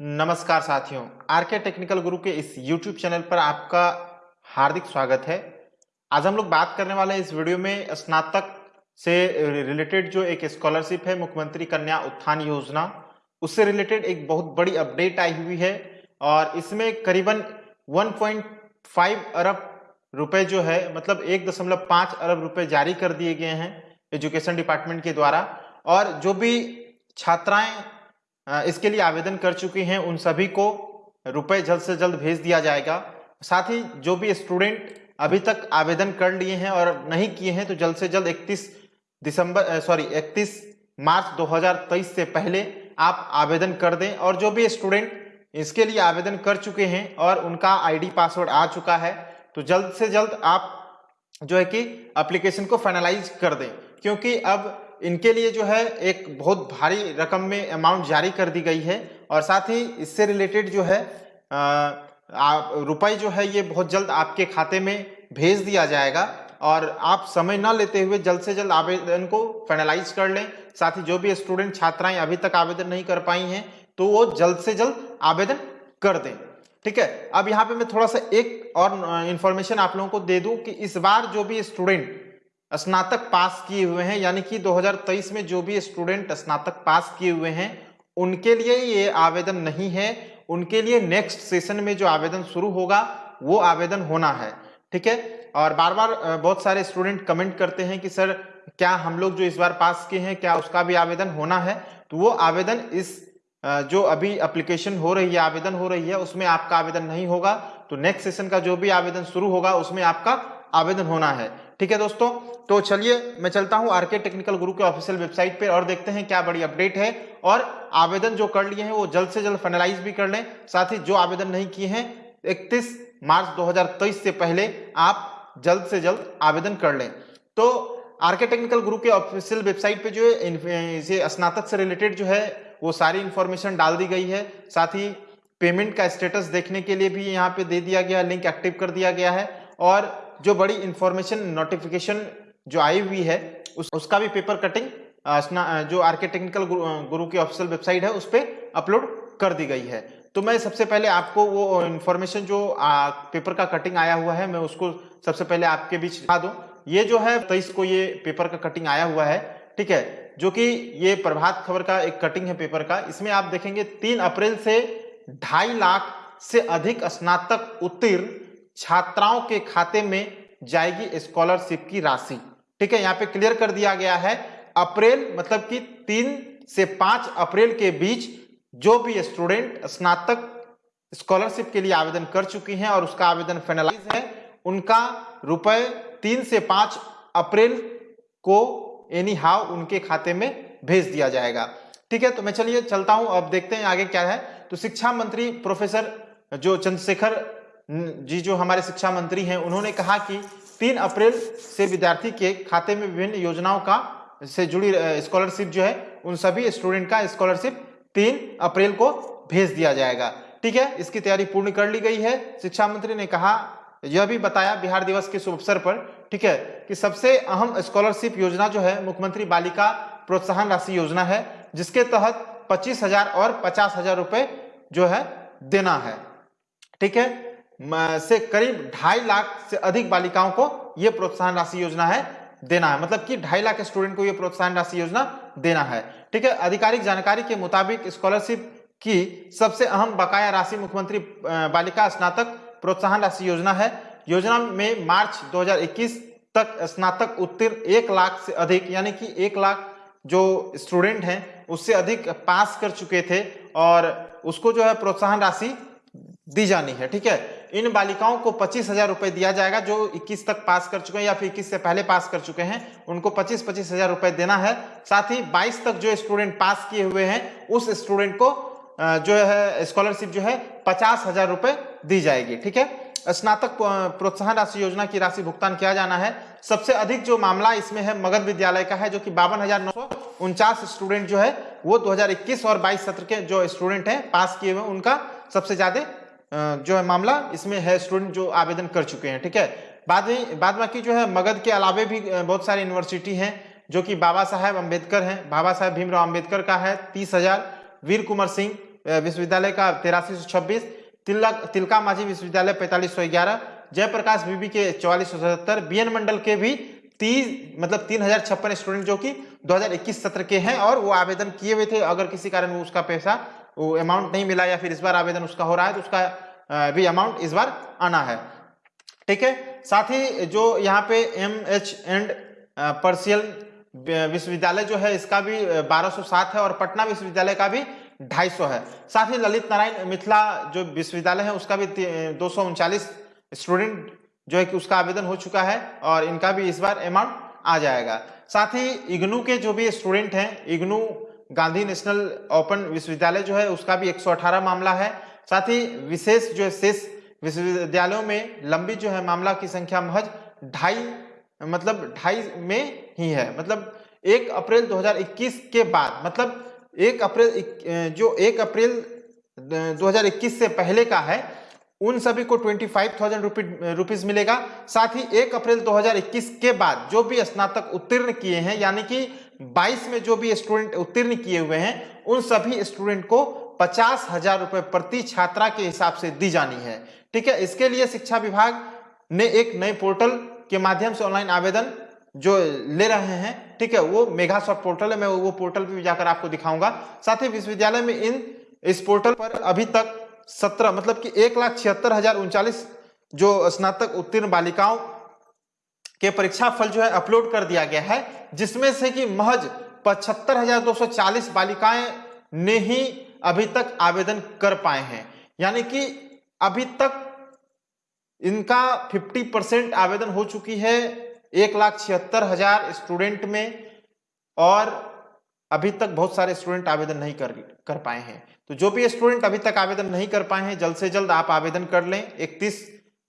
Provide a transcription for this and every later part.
नमस्कार साथियों, R K technical गुरु के इस यूट्यूब चैनल पर आपका हार्दिक स्वागत है। आज हम लोग बात करने वाले इस वीडियो में स्नातक से रिलेटेड जो एक स्कॉलरशिप है, मुख्यमंत्री कन्या उत्थान योजना। उससे रिलेटेड एक बहुत बड़ी अपडेट आई हुई है और इसमें करीबन 1.5 अरब रुपए जो है मतलब एक दशमलव पाँच अरब रुपए जारी कर दिए गए हैं एजुकेशन डिपार्टमेंट के द्वारा। और जो भी छात्राएँ इसके लिए आवेदन कर चुकी हैं। उन सभी को रुपए जल्द से जल्द भेज दिया जाएगा। साथ ही जो भी स्टूडेंट अभी तक आवेदन कर लिए हैं और नहीं किए हैं तो जल्द से जल्द 31 दिसंबर सॉरी 31 मार्च 2023 से पहले आप आवेदन कर दें। और जो भी स्टूडेंट इसके लिए आवेदन कर चुके हैं और उनका आईडी पासवर्ड आ चुका है तो जल्द से जल्द आप जो है कि एप्लीकेशन को फाइनलाइज कर दें। क्योंकि अब इनके लिए जो है एक बहुत भारी रकम में अमाउंट जारी कर दी गई है और साथ ही इससे रिलेटेड जो है रुपए जो है ये बहुत जल्द आपके खाते में भेज दिया जाएगा और आप समय ना लेते हुए जल्द से जल्द आवेदन को फाइनलाइज कर लें। साथ ही जो भी स्टूडेंट छात्राएँ अभी तक आवेदन नहीं कर पाई हैं तो वो जल्द से जल्द आवेदन कर दें। ठीक है, अब यहाँ पे मैं थोड़ा सा एक और इन्फॉर्मेशन आप लोगों को दे दूँ कि इस बार जो भी स्टूडेंट स्नातक पास किए हुए हैं, यानी कि 2023 में जो भी स्टूडेंट स्नातक पास किए हुए हैं, उनके लिए ये आवेदन नहीं है। उनके लिए नेक्स्ट सेशन में जो आवेदन शुरू होगा, वो आवेदन होना है। ठीक है? और बार बार बहुत सारे स्टूडेंट कमेंट करते हैं कि, सर, क्या हम लोग जो इस बार पास किए हैं, क्या उसका भी आवेदन होना है? तो वो आवेदन इस जो अभी एप्लीकेशन हो रही है, आवेदन हो रही है, उसमें आपका आवेदन नहीं होगा। तो नेक्स्ट सेशन का जो भी आवेदन शुरू होगा, उसमें आपका आवेदन होना है। ठीक है दोस्तों? तो चलिए, मैं चलता हूँ आरके टेक्निकल गुरु के ऑफिशियल वेबसाइट पे और देखते हैं क्या बड़ी अपडेट है। और आवेदन जो कर लिए हैं, वो जल्द से जल्द फाइनलाइज भी कर लें। साथ ही जो आवेदन नहीं किए हैं 31 मार्च 2023 से पहले आप जल्द से जल्द आवेदन कर लें। तो आरके टेक्निकल गुरु के ऑफिशियल वेबसाइट पे जो है स्नातक से रिलेटेड जो है, वो सारी इंफॉर्मेशन डाल दी गई है। साथ ही पेमेंट का स्टेटस देखने के लिए भी यहाँ पे दे दिया गया लिंक एक्टिव कर दिया गया है। और जो बड़ी इंफॉर्मेशन नोटिफिकेशन जो आई हुई है उस, उसका भी पेपर कटिंग जो आर के टेक्निकल गुरु की ऑफिशियल वेबसाइट है उस पर अपलोड कर दी गई है। तो मैं सबसे पहले आपको वो इन्फॉर्मेशन जो आ, पेपर का कटिंग आया हुआ है मैं उसको सबसे पहले आपके बीच दिखा दूँ। ये जो है तेईस को ये पेपर का कटिंग आया हुआ है ठीक है? जो कि ये प्रभात खबर का एक कटिंग है पेपर का। इसमें आप देखेंगे तीन अप्रैल से ढाई लाख से अधिक स्नातक उत्तीर्ण छात्राओं के खाते में जाएगी स्कॉलरशिप की राशि। ठीक है, यहाँ पे क्लियर कर दिया गया है। अप्रैल मतलब कि तीन से पाँच अप्रैल के बीच जो भी स्टूडेंट स्नातक स्कॉलरशिप के लिए आवेदन कर चुकी हैं और उसका आवेदन फाइनलाइज है, उनका रुपए तीन से पाँच अप्रैल को एनी हाउ उनके खाते में भेज दिया जाएगा। ठीक है तो मैं चलिए, चलता हूँ, अब देखते हैं आगे क्या है। तो शिक्षा मंत्री प्रोफेसर जो चंद्रशेखर जी जो हमारे शिक्षा मंत्री हैं, उन्होंने कहा कि तीन अप्रैल से विद्यार्थी के खाते में विभिन्न योजनाओं का से जुड़ी स्कॉलरशिप जो है, उन सभी स्टूडेंट का स्कॉलरशिप तीन अप्रैल को भेज दिया जाएगा। ठीक है? इसकी तैयारी पूर्ण कर ली गई है। शिक्षा मंत्री ने कहा, यह भी बताया बिहार दिवस के शुभ अवसर पर, ठीक है, कि सबसे अहम स्कॉलरशिप योजना जो है, मुख्यमंत्री बालिका प्रोत्साहन राशि योजना है, जिसके तहत पच्चीस हज़ार और पचास हज़ार रुपए जो है, देना है। ठीक है? से करीब ढाई लाख से अधिक बालिकाओं को यह प्रोत्साहन राशि योजना है, देना है। मतलब कि ढाई लाख स्टूडेंट को यह प्रोत्साहन राशि योजना देना है। ठीक है, आधिकारिक जानकारी के मुताबिक स्कॉलरशिप की सबसे अहम बकाया राशि मुख्यमंत्री बालिका स्नातक प्रोत्साहन राशि योजना है। योजना में मार्च 2021 तक स्नातक उत्तीर्ण एक लाख से अधिक, यानी कि एक लाख जो स्टूडेंट हैं, उससे अधिक पास कर चुके थे और उसको जो है प्रोत्साहन राशि दी जानी है। ठीक है इन बालिकाओं को पच्चीस हज़ार रुपए दिया जाएगा, जो 21 तक पास कर चुके हैं या फिर 21 से पहले पास कर चुके हैं, उनको पच्चीस पच्चीस हज़ार रुपए देना है। साथ ही 22 तक जो स्टूडेंट पास किए हुए हैं, उस स्टूडेंट को जो है स्कॉलरशिप जो है, पचास हज़ार रुपए दी जाएगी, ठीक है? स्नातक प्रोत्साहन राशि योजना की राशि भुगतान किया जाना है। सबसे अधिक जो मामला इसमें है, मगध विद्यालय का है, जो कि बावन हज़ार नौ सौ उनचास स्टूडेंट जो है, वो 2021 और 22 सत्र के जो स्टूडेंट हैं पास किए हुए उनका सबसे ज़्यादा जो है मामला, इसमें है स्टूडेंट जो आवेदन कर चुके हैं, ठीक है? बाद में, बाद बाकी जो है मगध के अलावे भी बहुत सारी यूनिवर्सिटी हैं, जो कि बाबा साहेब अंबेडकर हैं। बाबा साहेब भीमराव अंबेडकर का है, तीस हज़ार। वीर कुमार सिंह विश्वविद्यालय का तिरासी सौ छब्बीस। तिलक तिलका माझी विश्वविद्यालय पैंतालीस सौ ग्यारह। जयप्रकाश बीबी के चौवालीस सौ सतहत्तर। बी मंडल के भी तीस मतलब तीन हज़ार छप्पन स्टूडेंट जो कि 2021 सत्र के हैं और वो आवेदन किए हुए थे। अगर किसी कारण वो उसका पैसा वो अमाउंट नहीं मिला या फिर इस बार आवेदन उसका हो रहा है तो उसका भी अमाउंट इस बार आना है। ठीक है? साथ ही जो यहाँ पे एम एच एंड पर्सियल विश्वविद्यालय जो है, इसका भी 1207 है और पटना विश्वविद्यालय का भी 250 है। साथ ही ललित नारायण मिथिला जो विश्वविद्यालय है, उसका भी दो स्टूडेंट जो है कि उसका आवेदन हो चुका है और इनका भी इस बार अमाउंट आ जाएगा। साथ ही इग्नू के जो भी स्टूडेंट हैं, इग्नू गांधी नेशनल ओपन विश्वविद्यालय जो है, उसका भी 118 मामला है। साथ ही विशेष जो है, शेष विश्वविद्यालयों में लंबी जो है, मामला की संख्या महज ढाई मतलब ढाई में ही है। मतलब एक अप्रैल 2021 के बाद मतलब एक अप्रैल जो एक अप्रैल 2021 से पहले का है, उन सभी को ट्वेंटी फाइव थाउज़ेंड रुपीज़ मिलेगा। साथ ही एक अप्रैल 2021 के बाद जो भी स्नातक उत्तीर्ण किए हैं, यानी कि 22 में जो भी स्टूडेंट उत्तीर्ण किए हुए हैं, उन सभी स्टूडेंट को पचास हज़ार रुपए प्रति छात्रा के हिसाब से दी जानी है। ठीक है? इसके लिए शिक्षा विभाग ने एक नए पोर्टल के माध्यम से ऑनलाइन आवेदन जो ले रहे हैं, ठीक है, वो मेगा सॉफ्ट पोर्टल है, मैं वो पोर्टल पे भी जाकर आपको दिखाऊँगा। साथ ही विश्वविद्यालय में इन, इस पोर्टल पर अभी तक सत्रह मतलब कि एक लाख छिहत्तर हज़ार उनचालीस जो स्नातक उत्तीर्ण बालिकाओं के परीक्षा फल जो है अपलोड कर दिया गया है, जिसमें से कि महज पचहत्तर बालिकाएँ ने ही अभी तक आवेदन कर पाए हैं। यानी कि अभी तक इनका 50 परसेंट आवेदन हो चुकी है एक लाख छिहत्तर हज़ार स्टूडेंट में, और अभी तक बहुत सारे स्टूडेंट आवेदन नहीं कर कर पाए हैं। तो जो भी स्टूडेंट अभी तक आवेदन नहीं कर पाए हैं, जल्द से जल्द आप आवेदन कर लें। 31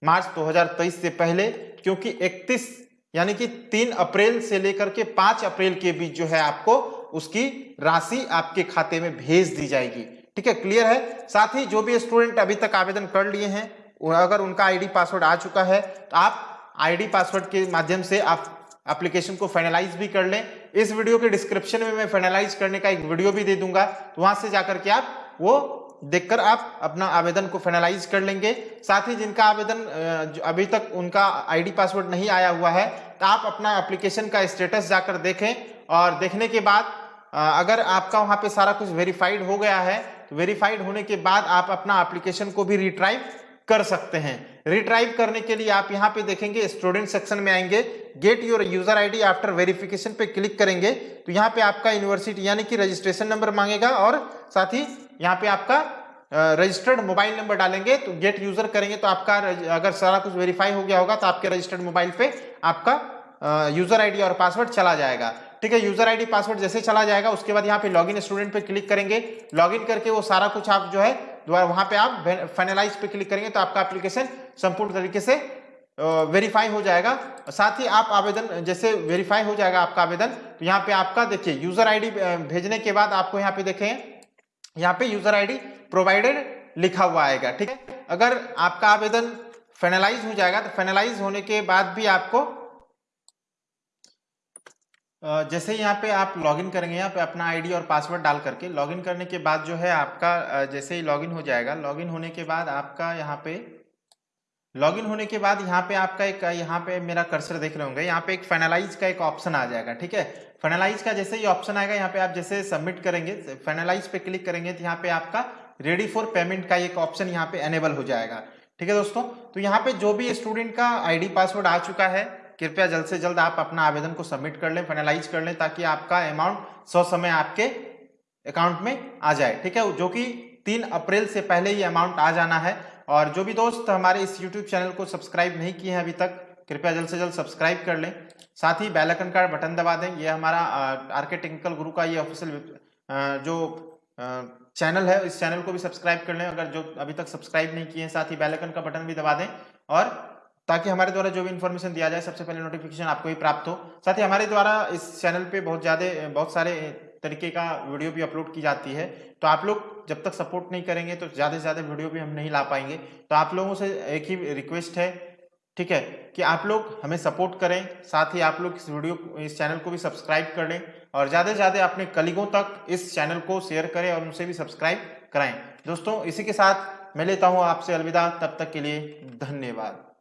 मार्च 2023 से पहले क्योंकि 31 यानी कि 3 अप्रैल से लेकर के 5 अप्रैल के बीच जो है आपको उसकी राशि आपके खाते में भेज दी जाएगी। ठीक है? क्लियर है? साथ ही जो भी स्टूडेंट अभी तक आवेदन कर लिए हैं अगर उनका आईडी पासवर्ड आ चुका है तो आप आईडी पासवर्ड के माध्यम से आप एप्लीकेशन को फाइनलाइज भी कर लें। इस वीडियो के डिस्क्रिप्शन में मैं फाइनलाइज करने का एक वीडियो भी दे दूँगा तो वहाँ से जाकर के आप वो देखकर आप अपना आवेदन को फाइनलाइज कर लेंगे। साथ ही जिनका आवेदन अभी तक उनका आईडी पासवर्ड नहीं आया हुआ है तो आप अपना एप्लीकेशन का स्टेटस जाकर देखें और देखने के बाद अगर आपका वहाँ पे सारा कुछ वेरीफाइड हो गया है तो वेरीफाइड होने के बाद आप अपना एप्लीकेशन को भी रिट्राइव कर सकते हैं। रिट्राइव करने के लिए आप यहाँ पे देखेंगे स्टूडेंट सेक्शन में आएँगे get your user ID after verification पे क्लिक करेंगे तो यहाँ पे आपका यूनिवर्सिटी यानी कि रजिस्ट्रेशन नंबर मांगेगा और साथ ही यहाँ पे आपका रजिस्टर्ड मोबाइल नंबर डालेंगे तो गेट यूज़र करेंगे तो आपका अगर सारा कुछ वेरीफाई हो गया होगा तो आपके रजिस्टर्ड मोबाइल पे आपका यूज़र आईडी और पासवर्ड चला जाएगा। ठीक है यूज़र आईडी पासवर्ड जैसे चला जाएगा, उसके बाद यहाँ पे लॉगिन स्टूडेंट पे क्लिक करेंगे। लॉगिन करके वो सारा कुछ आप जो है वहाँ पे आप फाइनलाइज पे क्लिक करेंगे तो आपका एप्लीकेशन संपूर्ण तरीके से वेरीफाई हो जाएगा। साथ ही आप आवेदन, जैसे वेरीफाई हो जाएगा आपका आवेदन तो यहाँ पे आपका, देखिए यूज़र आईडी भेजने के बाद आपको यहाँ पे देखें यहाँ पे यूज़र आईडी प्रोवाइडेड लिखा हुआ आएगा, ठीक है? अगर आपका आवेदन फाइनलाइज हो जाएगा तो फाइनलाइज होने के बाद भी आपको जैसे यहाँ पे आप लॉगिन करेंगे, यहाँ पे अपना आईडी और पासवर्ड डाल करके लॉगिन करने के बाद जो है आपका जैसे ही लॉगिन हो जाएगा लॉगिन होने के बाद आपका यहाँ पे लॉगिन होने के बाद यहाँ पे आपका एक, यहाँ पे मेरा कर्सर देख रहे होंगे, यहाँ पे एक फाइनलाइज का एक ऑप्शन आ जाएगा, ठीक है? फाइनलाइज का जैसे ही ऑप्शन आएगा, यहाँ पे आप जैसे सबमिट करेंगे फाइनलाइज पे क्लिक करेंगे तो यहाँ पे आपका रेडी फॉर पेमेंट का एक ऑप्शन यहाँ पे एनेबल हो जाएगा, ठीक है दोस्तों? तो यहाँ पे जो भी स्टूडेंट का आईडी पासवर्ड आ चुका है, कृपया जल्द से जल्द आप अपना आवेदन को सबमिट कर लें फाइनलाइज कर लें, ताकि आपका अमाउंट सौ समय आपके अकाउंट में आ जाए, ठीक है? जो कि तीन अप्रैल से पहले ये अमाउंट आ जाना है और जो भी दोस्त हमारे इस यूट्यूब चैनल को सब्सक्राइब नहीं किए हैं अभी तक, कृपया जल्द से जल्द सब्सक्राइब कर लें। साथ ही बेल आइकन का बटन दबा दें। ये हमारा आर के टेक्निकल गुरु का ये ऑफिशियल जो चैनल है, इस चैनल को भी सब्सक्राइब कर लें। अगर जो अभी तक सब्सक्राइब नहीं किए हैं, साथ ही बेल आइकन का बटन भी दबा दें और ताकि हमारे द्वारा जो भी इन्फॉर्मेशन दिया जाए, सबसे पहले नोटिफिकेशन आपको ही प्राप्त हो। साथ ही हमारे द्वारा इस चैनल पे बहुत ज़्यादा, बहुत सारे तरीके का वीडियो भी अपलोड की जाती है। तो आप लोग जब तक सपोर्ट नहीं करेंगे तो ज़्यादा से ज़्यादा वीडियो भी हम नहीं ला पाएँगे। तो आप लोगों से एक ही रिक्वेस्ट है, ठीक है, कि आप लोग हमें सपोर्ट करें, साथ ही आप लोग इस वीडियो इस चैनल को भी सब्सक्राइब कर लें और ज़्यादा से ज़्यादा अपने कलीगों तक इस चैनल को शेयर करें और उनसे भी सब्सक्राइब कराएँ। दोस्तों, इसी के साथ मैं लेता हूँ आपसे अलविदा, तब तक के लिए धन्यवाद।